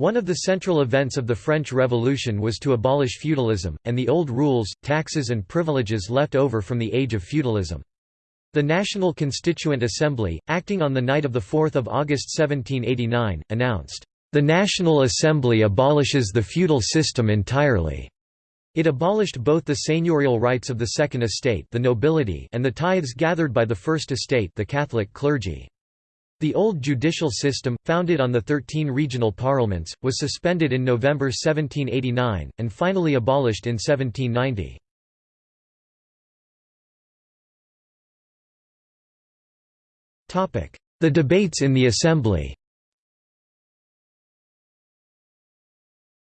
One of the central events of the French Revolution was to abolish feudalism, and the old rules, taxes and privileges left over from the age of feudalism. The National Constituent Assembly, acting on the night of 4 August 1789, announced, "...the National Assembly abolishes the feudal system entirely." It abolished both the seigneurial rights of the Second Estate the nobility and the tithes gathered by the First Estate the Catholic clergy. The old judicial system, founded on the thirteen regional parliaments, was suspended in November 1789, and finally abolished in 1790. The debates in the Assembly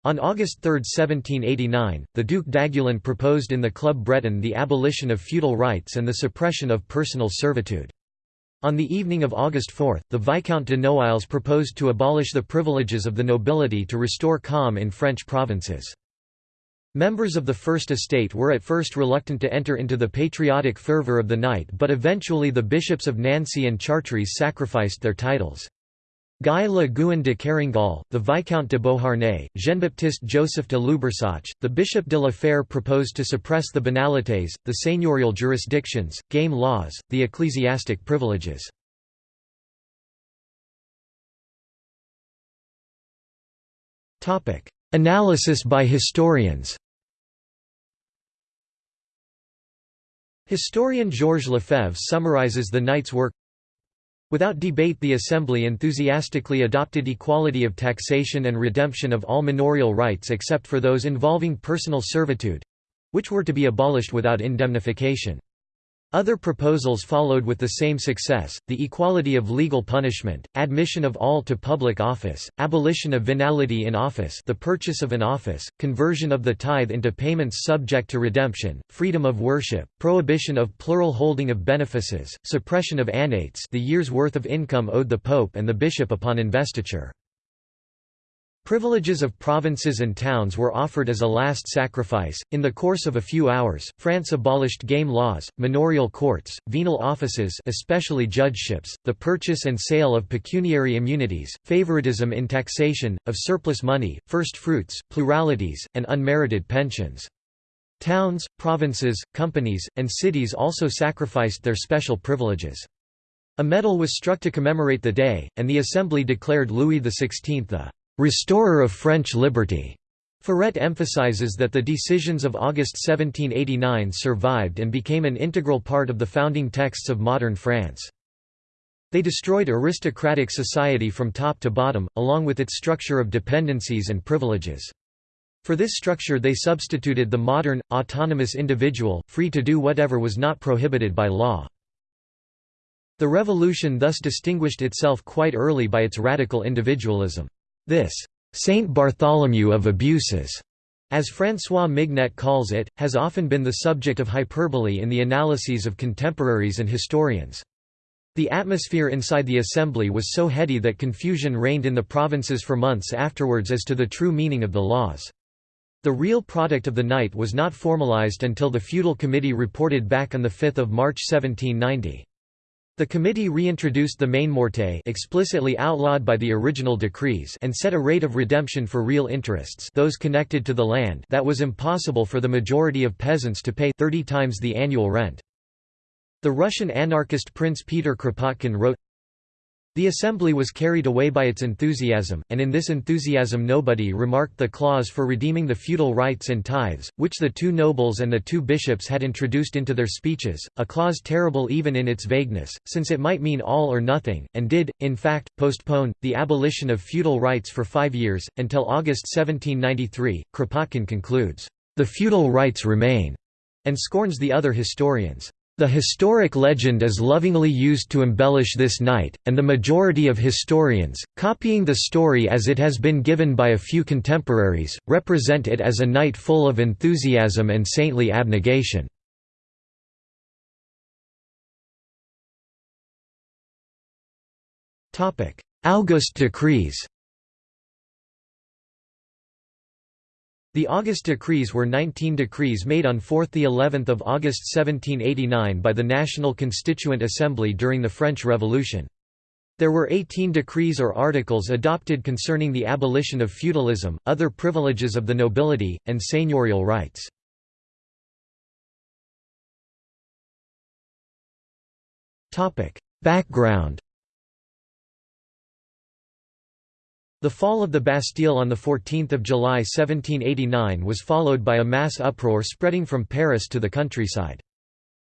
On August 3, 1789, the Duc d'Aiguillon proposed in the Club Breton the abolition of feudal rights and the suppression of personal servitude. On the evening of August 4, the Viscount de Noailles proposed to abolish the privileges of the nobility to restore calm in French provinces. Members of the First Estate were at first reluctant to enter into the patriotic fervour of the night but eventually the bishops of Nancy and Chartres sacrificed their titles. Guy Le Guen de Kerangal, the Viscount de Beauharnais, Jean-Baptiste Joseph de Lubersac, the Bishop de la Fare proposed to suppress the banalités, the seigneurial jurisdictions, game laws, the ecclesiastic privileges. Analysis by historians Historian Georges Lefebvre summarizes the night's work Without debate the Assembly enthusiastically adopted equality of taxation and redemption of all manorial rights except for those involving personal servitude—which were to be abolished without indemnification. Other proposals followed with the same success, the equality of legal punishment, admission of all to public office, abolition of venality in office the purchase of an office, conversion of the tithe into payments subject to redemption, freedom of worship, prohibition of plural holding of benefices, suppression of annates the year's worth of income owed the pope and the bishop upon investiture. Privileges of provinces and towns were offered as a last sacrifice. In the course of a few hours, France abolished game laws, manorial courts, venal offices, especially judgeships, the purchase and sale of pecuniary immunities, favoritism in taxation, of surplus money, first fruits, pluralities, and unmerited pensions. Towns, provinces, companies, and cities also sacrificed their special privileges. A medal was struck to commemorate the day, and the Assembly declared Louis XVI the restorer of French liberty. Furet emphasizes that the decisions of August 1789 survived and became an integral part of the founding texts of modern France. They destroyed aristocratic society from top to bottom, along with its structure of dependencies and privileges. For this structure they substituted the modern, autonomous individual, free to do whatever was not prohibited by law. The revolution thus distinguished itself quite early by its radical individualism. This Saint Bartholomew of abuses, as François Mignet calls it, has often been the subject of hyperbole in the analyses of contemporaries and historians. The atmosphere inside the assembly was so heady that confusion reigned in the provinces for months afterwards as to the true meaning of the laws. The real product of the night was not formalized until the feudal committee reported back on 5 March 1790. The committee reintroduced the mainmorte explicitly outlawed by the original decrees and set a rate of redemption for real interests those connected to the land that was impossible for the majority of peasants to pay 30 times the annual rent. The Russian anarchist Prince Peter Kropotkin wrote, the assembly was carried away by its enthusiasm, and in this enthusiasm nobody remarked the clause for redeeming the feudal rights and tithes, which the two nobles and the two bishops had introduced into their speeches, a clause terrible even in its vagueness, since it might mean all or nothing, and did, in fact, postpone, the abolition of feudal rights for five years, until August 1793. Kropotkin concludes, "...the feudal rights remain," and scorns the other historians. The historic legend is lovingly used to embellish this night, and the majority of historians, copying the story as it has been given by a few contemporaries, represent it as a night full of enthusiasm and saintly abnegation. August decrees The August decrees were 19 decrees made on 4 of August 1789 by the National Constituent Assembly during the French Revolution. There were 18 decrees or articles adopted concerning the abolition of feudalism, other privileges of the nobility, and seigneurial rights. Background The fall of the Bastille on 14 July 1789 was followed by a mass uproar spreading from Paris to the countryside.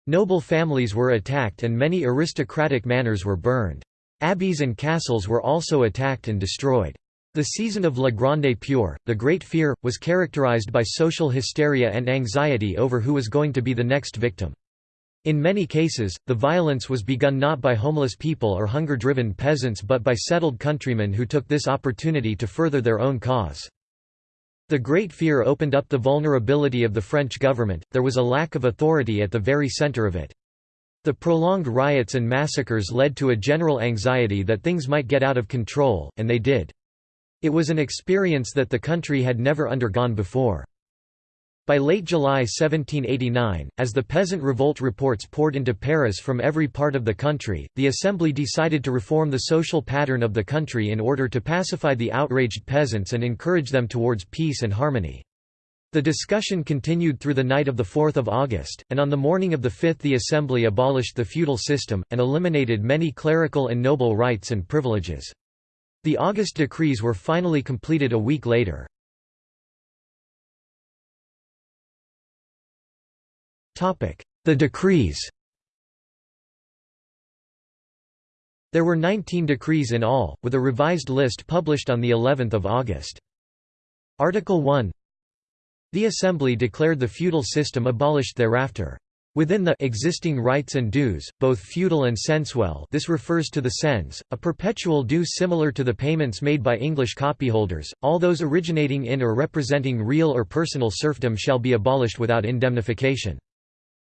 Noble families were attacked and many aristocratic manors were burned. Abbeys and castles were also attacked and destroyed. The season of La Grande Peur, the Great Fear, was characterized by social hysteria and anxiety over who was going to be the next victim. In many cases, the violence was begun not by homeless people or hunger-driven peasants but by settled countrymen who took this opportunity to further their own cause. The Great Fear opened up the vulnerability of the French government, there was a lack of authority at the very center of it. The prolonged riots and massacres led to a general anxiety that things might get out of control, and they did. It was an experience that the country had never undergone before. By late July 1789, as the peasant revolt reports poured into Paris from every part of the country, the Assembly decided to reform the social pattern of the country in order to pacify the outraged peasants and encourage them towards peace and harmony. The discussion continued through the night of 4 August, and on the morning of the 5th the Assembly abolished the feudal system, and eliminated many clerical and noble rights and privileges. The August decrees were finally completed a week later. The decrees There were 19 decrees in all, with a revised list published on of August. Article 1 the Assembly declared the feudal system abolished thereafter. Within the existing rights and dues, both feudal and censuel this refers to the cens, a perpetual due similar to the payments made by English copyholders, all those originating in or representing real or personal serfdom shall be abolished without indemnification.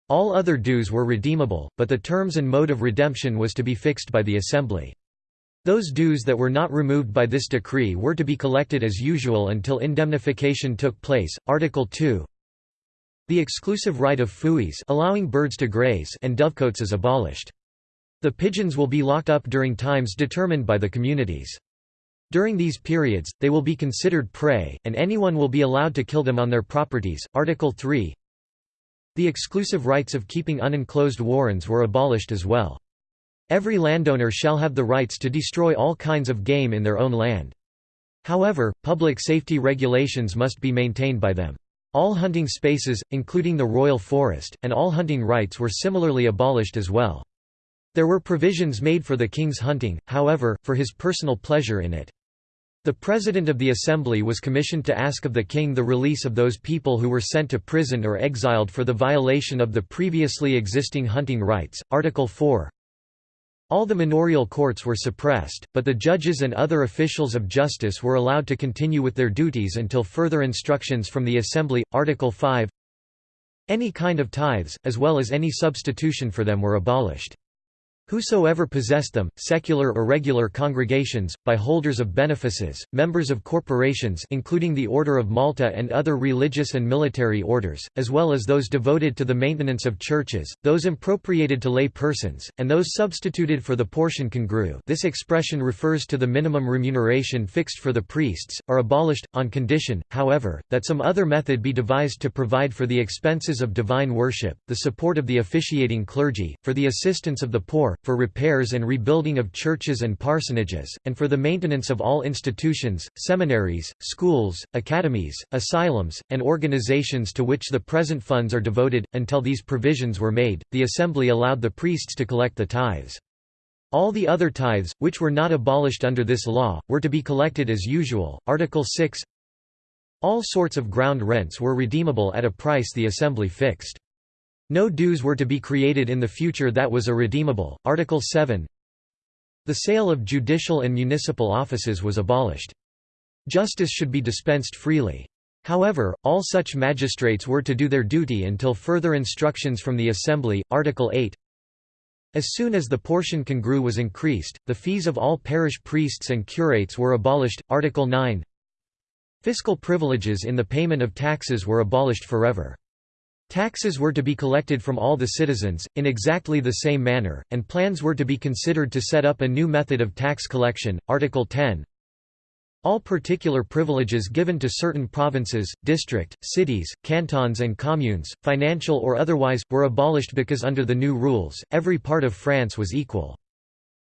All other dues were redeemable, but the terms and mode of redemption was to be fixed by the Assembly. Those dues that were not removed by this decree were to be collected as usual until indemnification took place. Article 2 The exclusive right of fuies allowing birds to graze and dovecotes is abolished. The pigeons will be locked up during times determined by the communities. During these periods, they will be considered prey, and anyone will be allowed to kill them on their properties. Article 3 The exclusive rights of keeping unenclosed warrens were abolished as well. Every landowner shall have the rights to destroy all kinds of game in their own land. However, public safety regulations must be maintained by them. All hunting spaces, including the royal forest, and all hunting rights were similarly abolished as well. There were provisions made for the king's hunting, however, for his personal pleasure in it. The President of the Assembly was commissioned to ask of the king the release of those people who were sent to prison or exiled for the violation of the previously existing hunting rights. Article 4 all the manorial courts were suppressed, but the judges and other officials of justice were allowed to continue with their duties until further instructions from the Assembly. Article 5 Any kind of tithes, as well as any substitution for them were abolished. Whosoever possessed them, secular or regular congregations, by holders of benefices, members of corporations including the Order of Malta and other religious and military orders, as well as those devoted to the maintenance of churches, those impropriated to lay persons, and those substituted for the portion congrue this expression refers to the minimum remuneration fixed for the priests, are abolished, on condition, however, that some other method be devised to provide for the expenses of divine worship, the support of the officiating clergy, for the assistance of the poor, for repairs and rebuilding of churches and parsonages, and for the maintenance of all institutions, seminaries, schools, academies, asylums, and organizations to which the present funds are devoted. Until these provisions were made, the Assembly allowed the priests to collect the tithes. All the other tithes, which were not abolished under this law, were to be collected as usual. Article 6 All sorts of ground rents were redeemable at a price the Assembly fixed. No dues were to be created in the future that was irredeemable. Article 7 The sale of judicial and municipal offices was abolished. Justice should be dispensed freely. However, all such magistrates were to do their duty until further instructions from the Assembly. Article 8 As soon as the portion congrue was increased, the fees of all parish priests and curates were abolished. Article 9 Fiscal privileges in the payment of taxes were abolished forever. Taxes were to be collected from all the citizens, in exactly the same manner, and plans were to be considered to set up a new method of tax collection. Article 10 all particular privileges given to certain provinces, district, cities, cantons and communes, financial or otherwise, were abolished because under the new rules, every part of France was equal.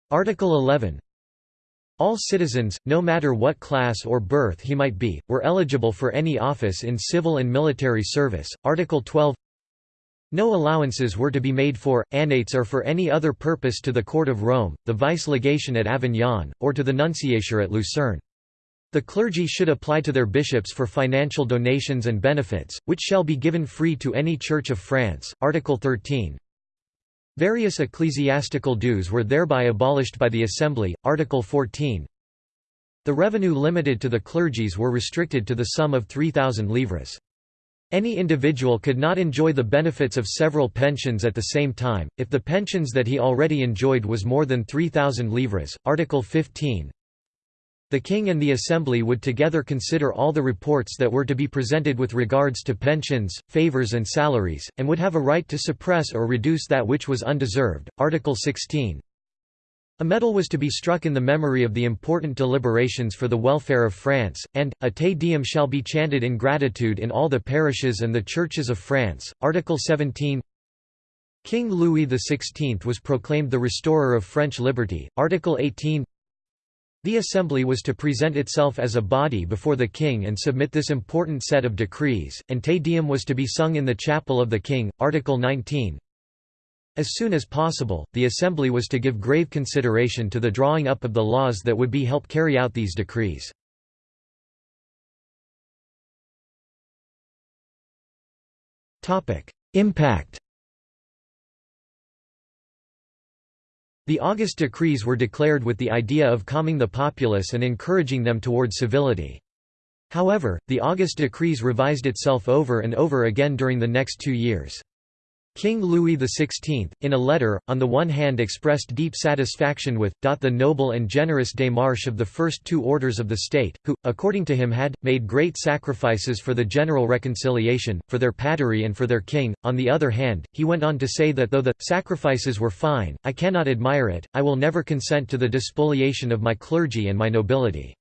Article 11 all citizens, no matter what class or birth he might be, were eligible for any office in civil and military service. Article 12 No allowances were to be made for, annates or for any other purpose to the Court of Rome, the vice-legation at Avignon, or to the nunciature at Lucerne. The clergy should apply to their bishops for financial donations and benefits, which shall be given free to any Church of France. Article 13. Various ecclesiastical dues were thereby abolished by the Assembly. Article 14. The revenue limited to the clergies were restricted to the sum of 3,000 livres. Any individual could not enjoy the benefits of several pensions at the same time, if the pensions that he already enjoyed was more than 3,000 livres. Article 15. The King and the Assembly would together consider all the reports that were to be presented with regards to pensions, favours and salaries, and would have a right to suppress or reduce that which was undeserved. Article 16. A medal was to be struck in the memory of the important deliberations for the welfare of France, and, a Te Deum shall be chanted in gratitude in all the parishes and the churches of France. Article 17 King Louis XVI was proclaimed the restorer of French liberty. Article 18 the Assembly was to present itself as a body before the king and submit this important set of decrees, and Te Deum was to be sung in the chapel of the king. Article 19 As soon as possible, the Assembly was to give grave consideration to the drawing up of the laws that would be help carry out these decrees. Impact The August decrees were declared with the idea of calming the populace and encouraging them toward civility. However, the August decrees revised itself over and over again during the next two years. King Louis XVI, in a letter, on the one hand expressed deep satisfaction with, the noble and generous démarche of the first two orders of the state, who, according to him had, made great sacrifices for the general reconciliation, for their patrie and for their king. On the other hand, he went on to say that though the sacrifices were fine, I cannot admire it, I will never consent to the despoliation of my clergy and my nobility.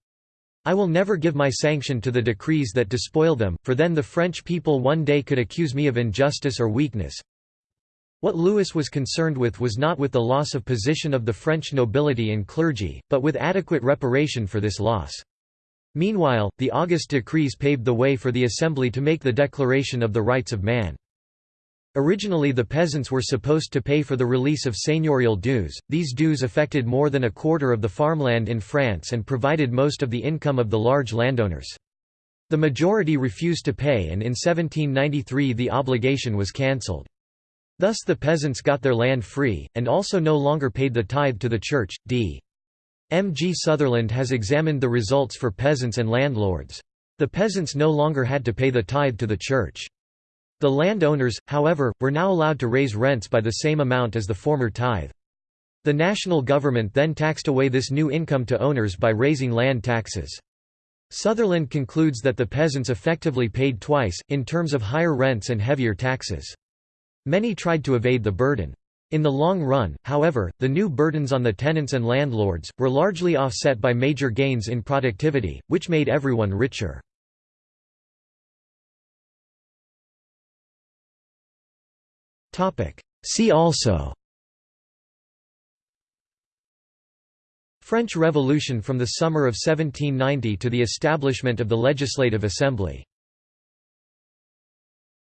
I will never give my sanction to the decrees that despoil them, for then the French people one day could accuse me of injustice or weakness, what Louis was concerned with was not with the loss of position of the French nobility and clergy, but with adequate reparation for this loss. Meanwhile, the August decrees paved the way for the Assembly to make the Declaration of the Rights of Man. Originally the peasants were supposed to pay for the release of seigneurial dues, these dues affected more than a quarter of the farmland in France and provided most of the income of the large landowners. The majority refused to pay and in 1793 the obligation was cancelled. Thus the peasants got their land free, and also no longer paid the tithe to the church. D. M. G. Sutherland has examined the results for peasants and landlords. The peasants no longer had to pay the tithe to the church. The landowners, however, were now allowed to raise rents by the same amount as the former tithe. The national government then taxed away this new income to owners by raising land taxes. Sutherland concludes that the peasants effectively paid twice, in terms of higher rents and heavier taxes. Many tried to evade the burden. In the long run, however, the new burdens on the tenants and landlords, were largely offset by major gains in productivity, which made everyone richer. See also French Revolution from the summer of 1790 to the establishment of the Legislative Assembly